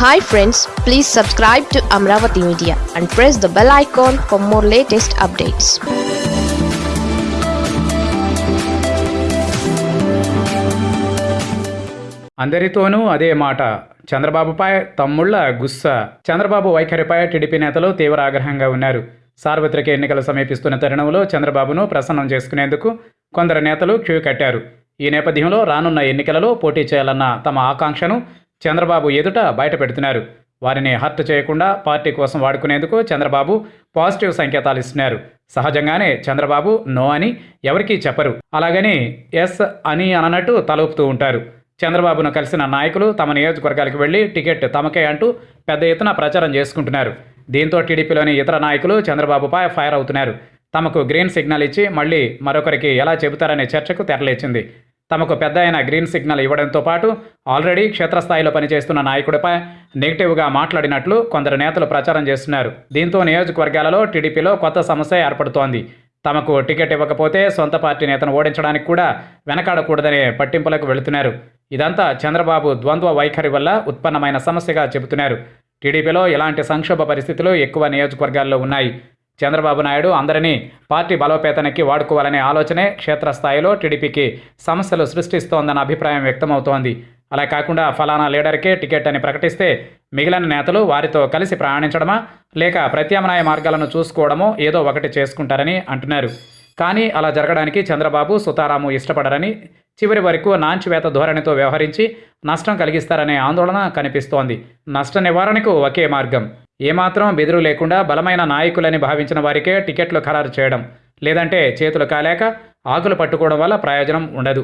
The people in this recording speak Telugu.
Hi friends please subscribe to Amaravati media and press the bell icon for more latest updates అందరితోనూ అదే మాట. చంద్రబాబుపై తమ్ముళ్ళ గుస్స. చంద్రబాబు వైఖరిపై టీడీపీ నేతలు తీవ్ర ఆగ్రహంగా ఉన్నారు. సార్వత్రిక ఎన్నికలు సమీపిస్తున్న తరుణంలో చంద్రబాబును ప్రసన్నం చేసుకునేందుకు కొందరు నేతలు క్యూ కట్టారు. ఈ నేపథ్యంలో రానున్న ఎన్నికలలో పోటీ చేయాలన్న తమ ఆకాంక్షను చంద్రబాబు ఎదుట బయటపెడుతున్నారు వారిని హర్ట్ చేయకుండా పార్టీ కోసం వాడుకునేందుకు చంద్రబాబు పాజిటివ్ సంకేతాలు ఇస్తున్నారు. సహజంగానే చంద్రబాబు నో అని ఎవరికీ చెప్పరు. అలాగని ఎస్ అని అననట్టు తలూపుతూ ఉంటారు. చంద్రబాబును కలిసిన నాయకులు తమ నియోజకవర్గాలకు వెళ్ళి టికెట్ తమకే అంటూ పెద్ద ఎత్తున ప్రచారం చేసుకుంటున్నారు. దీంతో టీడీపీలోని ఇతర నాయకులు చంద్రబాబుపై ఫైర్ అవుతున్నారు. తమకు గ్రీన్ సిగ్నల్ ఇచ్చి మళ్ళీ మరొకరికి ఎలా చెబుతారనే చర్చకు తెరలేచింది. తమకు పెద్ద అయిన గ్రీన్ సిగ్నల్ ఇవ్వడంతో పాటు ఆల్రెడీ క్షేత్రస్థాయిలో పనిచేస్తున్న నాయకుడిపై నెగిటివ్గా మాట్లాడినట్లు కొందరు నేతలు ప్రచారం చేస్తున్నారు. దీంతో నియోజకవర్గాలలో టీడీపీలో కొత్త సమస్య ఏర్పడుతోంది. తమకు టికెట్ ఇవ్వకపోతే సొంత పార్టీ నేతను ఓడించడానికి కూడా వెనకాడకూడదనే పట్టింపులకు వెళుతున్నారు. ఇదంతా చంద్రబాబు ద్వంద్వ వైఖరి వల్ల ఉత్పన్నమైన సమస్యగా చెబుతున్నారు. టీడీపీలో ఇలాంటి సంక్షోభ పరిస్థితులు ఎక్కువ నియోజకవర్గాల్లో ఉన్నాయి. చంద్రబాబు నాయుడు అందరినీ పార్టీ బలోపేతానికి వాడుకోవాలనే ఆలోచనే క్షేత్రస్థాయిలో టీడీపీకి సమస్యలు సృష్టిస్తోందన్న అభిప్రాయం వ్యక్తమవుతోంది. అలా కాకుండా ఫలానా లీడర్కే టికెట్ అని ప్రకటిస్తే మిగిలిన నేతలు వారితో కలిసి ప్రయాణించడమా? లేక ప్రత్యామ్నాయ మార్గాలను చూసుకోవడమో ఏదో ఒకటి చేసుకుంటారని అంటున్నారు. కానీ అలా జరగడానికి చంద్రబాబు సుతారాము ఇష్టపడరని చివరి వరకు నాంచివేత ధోరణితో వ్యవహరించి నష్టం కలిగిస్తారనే ఆందోళన కనిపిస్తోంది. నష్ట నివారణకు ఒకే మార్గం. ఏమాత్రం బెదురు లేకుండా బలమైన నాయకులని భావించిన వారికే టికెట్లు ఖరారు చేయడం లేదంటే చేతులు కాలేక ఆకులు పట్టుకోవడం వల్ల ప్రయోజనం ఉండదు.